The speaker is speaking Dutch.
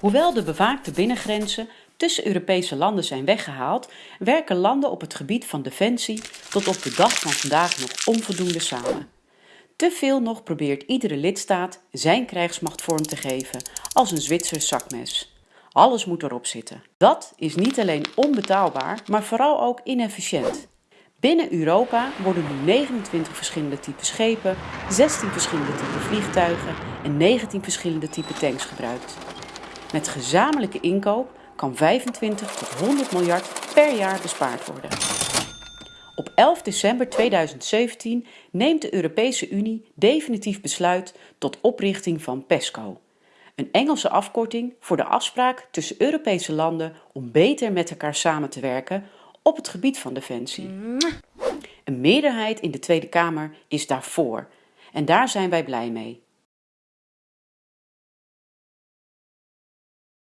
Hoewel de bewaakte binnengrenzen tussen Europese landen zijn weggehaald, werken landen op het gebied van defensie tot op de dag van vandaag nog onvoldoende samen. Te veel nog probeert iedere lidstaat zijn krijgsmacht vorm te geven als een Zwitsers zakmes. Alles moet erop zitten. Dat is niet alleen onbetaalbaar, maar vooral ook inefficiënt. Binnen Europa worden nu 29 verschillende typen schepen, 16 verschillende typen vliegtuigen en 19 verschillende typen tanks gebruikt. Met gezamenlijke inkoop kan 25 tot 100 miljard per jaar bespaard worden. Op 11 december 2017 neemt de Europese Unie definitief besluit tot oprichting van PESCO, een Engelse afkorting voor de afspraak tussen Europese landen om beter met elkaar samen te werken op het gebied van defensie. Een meerderheid in de Tweede Kamer is daarvoor en daar zijn wij blij mee.